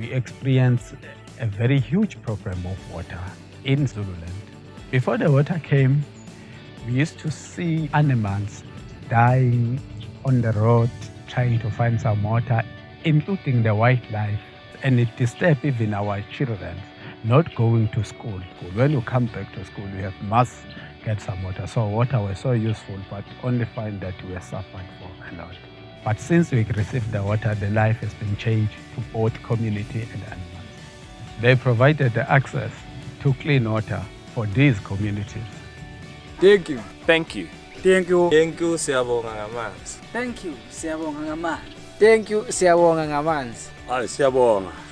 we experienced a very huge problem of water in Zululand. Before the water came, we used to see animals dying on the road trying to find some water, including the wildlife. And it disturbed even our children not going to school. When you come back to school, you have must get some water. So water was so useful, but only find that we are suffered for a lot. But since we received the water, the life has been changed to both community and animals. They provided the access to clean water for these communities. Thank you. Thank you. Thank you. Thank you siyabonga ngamanzi. Thank you, siyabonga ngamanzi. Thank you. Siyabonga ngamanzi. Hayi siyabonga.